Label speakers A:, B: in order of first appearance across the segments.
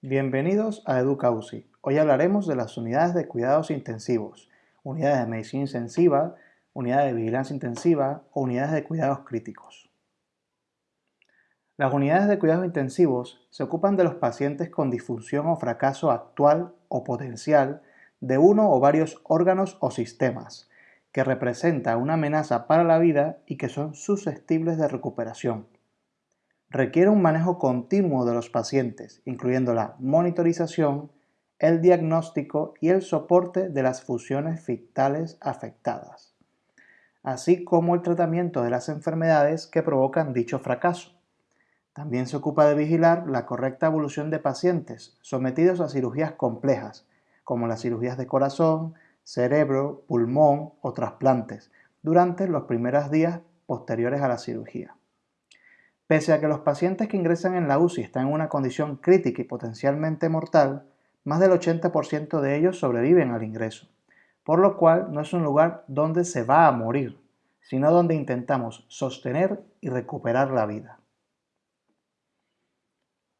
A: Bienvenidos a EducaUCI. Hoy hablaremos de las unidades de cuidados intensivos, unidades de medicina intensiva, unidades de vigilancia intensiva o unidades de cuidados críticos. Las unidades de cuidados intensivos se ocupan de los pacientes con disfunción o fracaso actual o potencial de uno o varios órganos o sistemas, que representa una amenaza para la vida y que son susceptibles de recuperación requiere un manejo continuo de los pacientes, incluyendo la monitorización, el diagnóstico y el soporte de las funciones vitales afectadas, así como el tratamiento de las enfermedades que provocan dicho fracaso. También se ocupa de vigilar la correcta evolución de pacientes sometidos a cirugías complejas, como las cirugías de corazón, cerebro, pulmón o trasplantes, durante los primeros días posteriores a la cirugía. Pese a que los pacientes que ingresan en la UCI están en una condición crítica y potencialmente mortal, más del 80% de ellos sobreviven al ingreso, por lo cual no es un lugar donde se va a morir, sino donde intentamos sostener y recuperar la vida.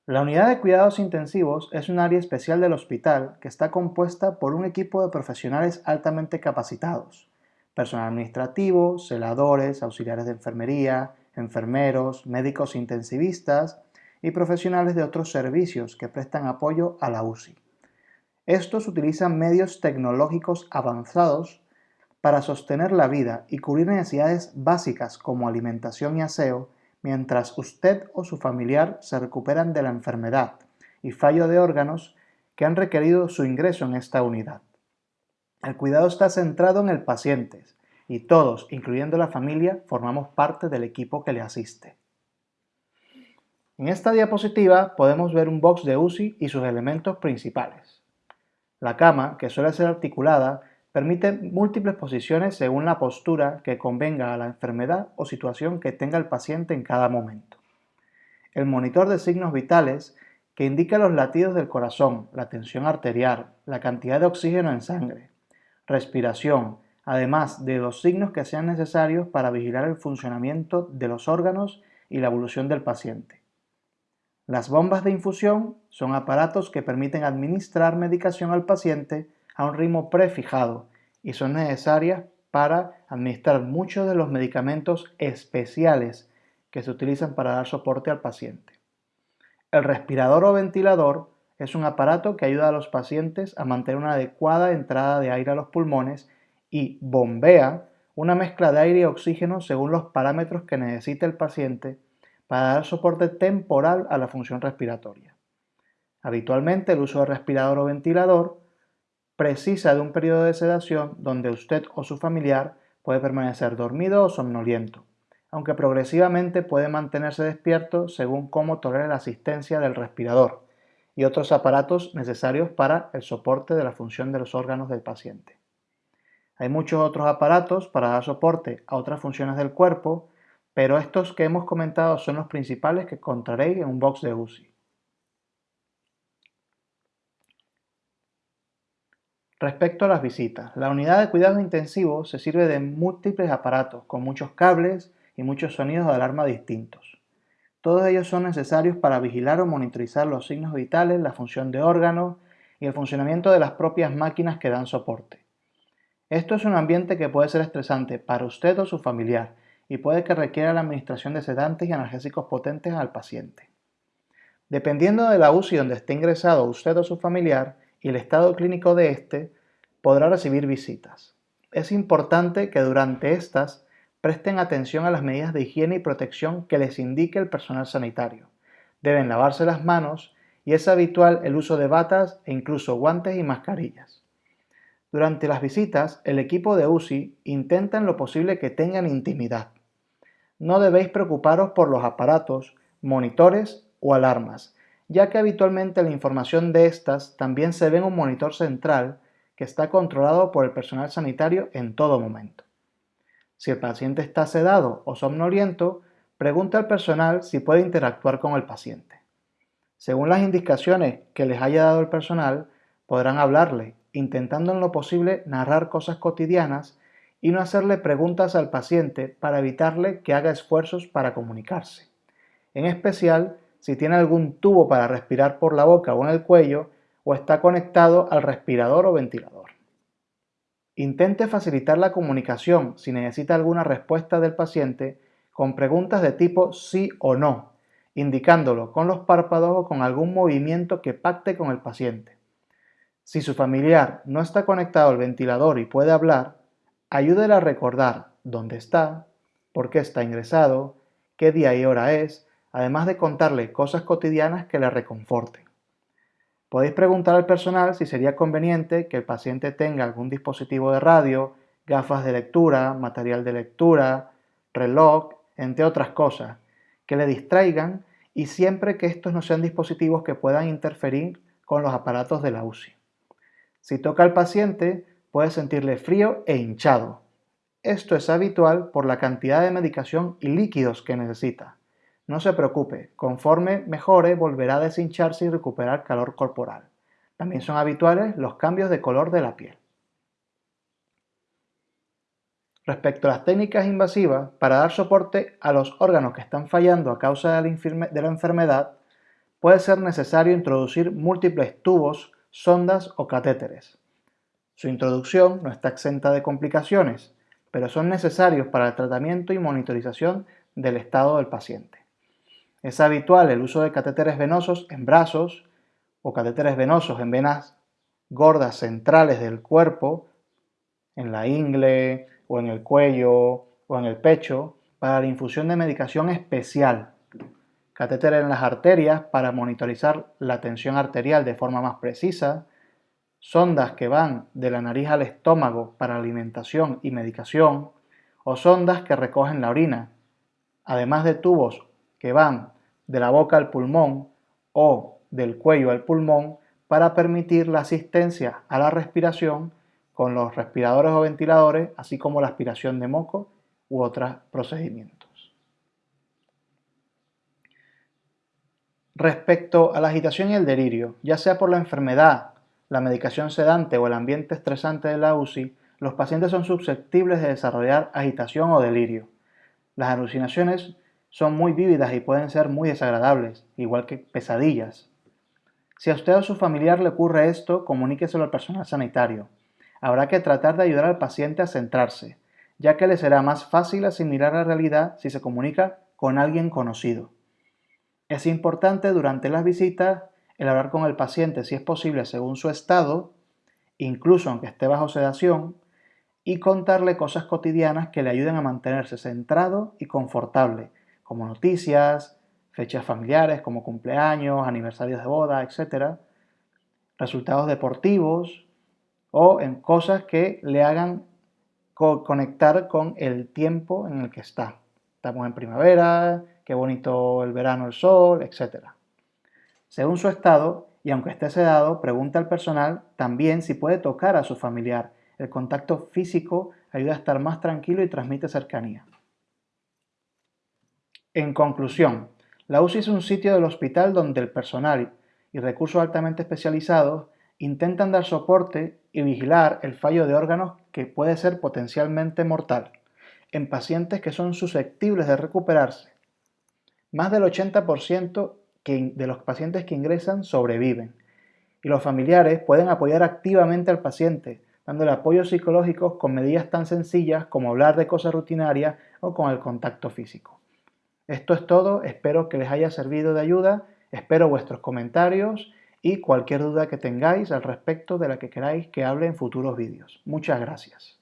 A: La unidad de cuidados intensivos es un área especial del hospital que está compuesta por un equipo de profesionales altamente capacitados, personal administrativo, celadores, auxiliares de enfermería, enfermeros, médicos intensivistas y profesionales de otros servicios que prestan apoyo a la UCI. Estos utilizan medios tecnológicos avanzados para sostener la vida y cubrir necesidades básicas como alimentación y aseo, mientras usted o su familiar se recuperan de la enfermedad y fallo de órganos que han requerido su ingreso en esta unidad. El cuidado está centrado en el paciente, y todos, incluyendo la familia, formamos parte del equipo que le asiste. En esta diapositiva podemos ver un box de UCI y sus elementos principales. La cama, que suele ser articulada, permite múltiples posiciones según la postura que convenga a la enfermedad o situación que tenga el paciente en cada momento. El monitor de signos vitales, que indica los latidos del corazón, la tensión arterial, la cantidad de oxígeno en sangre, respiración, además de los signos que sean necesarios para vigilar el funcionamiento de los órganos y la evolución del paciente. Las bombas de infusión son aparatos que permiten administrar medicación al paciente a un ritmo prefijado y son necesarias para administrar muchos de los medicamentos especiales que se utilizan para dar soporte al paciente. El respirador o ventilador es un aparato que ayuda a los pacientes a mantener una adecuada entrada de aire a los pulmones y bombea una mezcla de aire y oxígeno según los parámetros que necesite el paciente para dar soporte temporal a la función respiratoria. Habitualmente el uso de respirador o ventilador precisa de un periodo de sedación donde usted o su familiar puede permanecer dormido o somnoliento, aunque progresivamente puede mantenerse despierto según cómo tolere la asistencia del respirador y otros aparatos necesarios para el soporte de la función de los órganos del paciente. Hay muchos otros aparatos para dar soporte a otras funciones del cuerpo, pero estos que hemos comentado son los principales que encontraréis en un box de UCI. Respecto a las visitas, la unidad de cuidados intensivos se sirve de múltiples aparatos con muchos cables y muchos sonidos de alarma distintos. Todos ellos son necesarios para vigilar o monitorizar los signos vitales, la función de órganos y el funcionamiento de las propias máquinas que dan soporte. Esto es un ambiente que puede ser estresante para usted o su familiar y puede que requiera la administración de sedantes y analgésicos potentes al paciente. Dependiendo de la UCI donde esté ingresado usted o su familiar y el estado clínico de éste, podrá recibir visitas. Es importante que durante estas presten atención a las medidas de higiene y protección que les indique el personal sanitario. Deben lavarse las manos y es habitual el uso de batas e incluso guantes y mascarillas. Durante las visitas, el equipo de UCI intenta en lo posible que tengan intimidad. No debéis preocuparos por los aparatos, monitores o alarmas, ya que habitualmente la información de estas también se ve en un monitor central que está controlado por el personal sanitario en todo momento. Si el paciente está sedado o somnoliento, pregunta al personal si puede interactuar con el paciente. Según las indicaciones que les haya dado el personal, podrán hablarle intentando en lo posible narrar cosas cotidianas y no hacerle preguntas al paciente para evitarle que haga esfuerzos para comunicarse. En especial, si tiene algún tubo para respirar por la boca o en el cuello o está conectado al respirador o ventilador. Intente facilitar la comunicación si necesita alguna respuesta del paciente con preguntas de tipo sí o no, indicándolo con los párpados o con algún movimiento que pacte con el paciente. Si su familiar no está conectado al ventilador y puede hablar, ayúdele a recordar dónde está, por qué está ingresado, qué día y hora es, además de contarle cosas cotidianas que le reconforten. Podéis preguntar al personal si sería conveniente que el paciente tenga algún dispositivo de radio, gafas de lectura, material de lectura, reloj, entre otras cosas, que le distraigan y siempre que estos no sean dispositivos que puedan interferir con los aparatos de la UCI. Si toca al paciente, puede sentirle frío e hinchado. Esto es habitual por la cantidad de medicación y líquidos que necesita. No se preocupe, conforme mejore volverá a deshincharse y recuperar calor corporal. También son habituales los cambios de color de la piel. Respecto a las técnicas invasivas, para dar soporte a los órganos que están fallando a causa de la enfermedad, puede ser necesario introducir múltiples tubos, sondas o catéteres. Su introducción no está exenta de complicaciones, pero son necesarios para el tratamiento y monitorización del estado del paciente. Es habitual el uso de catéteres venosos en brazos o catéteres venosos en venas gordas centrales del cuerpo, en la ingle o en el cuello o en el pecho, para la infusión de medicación especial. Catéter en las arterias para monitorizar la tensión arterial de forma más precisa. Sondas que van de la nariz al estómago para alimentación y medicación. O sondas que recogen la orina. Además de tubos que van de la boca al pulmón o del cuello al pulmón para permitir la asistencia a la respiración con los respiradores o ventiladores, así como la aspiración de moco u otros procedimientos. Respecto a la agitación y el delirio, ya sea por la enfermedad, la medicación sedante o el ambiente estresante de la UCI, los pacientes son susceptibles de desarrollar agitación o delirio. Las alucinaciones son muy vívidas y pueden ser muy desagradables, igual que pesadillas. Si a usted o a su familiar le ocurre esto, comuníqueselo al personal sanitario. Habrá que tratar de ayudar al paciente a centrarse, ya que le será más fácil asimilar la realidad si se comunica con alguien conocido. Es importante durante las visitas el hablar con el paciente si es posible según su estado, incluso aunque esté bajo sedación, y contarle cosas cotidianas que le ayuden a mantenerse centrado y confortable, como noticias, fechas familiares como cumpleaños, aniversarios de boda, etc. Resultados deportivos o en cosas que le hagan conectar con el tiempo en el que está. Estamos en primavera, qué bonito el verano, el sol, etc. Según su estado, y aunque esté sedado, pregunta al personal también si puede tocar a su familiar. El contacto físico ayuda a estar más tranquilo y transmite cercanía. En conclusión, la UCI es un sitio del hospital donde el personal y recursos altamente especializados intentan dar soporte y vigilar el fallo de órganos que puede ser potencialmente mortal en pacientes que son susceptibles de recuperarse. Más del 80% de los pacientes que ingresan sobreviven y los familiares pueden apoyar activamente al paciente, dándole apoyo psicológico con medidas tan sencillas como hablar de cosas rutinarias o con el contacto físico. Esto es todo, espero que les haya servido de ayuda, espero vuestros comentarios y cualquier duda que tengáis al respecto de la que queráis que hable en futuros vídeos. Muchas gracias.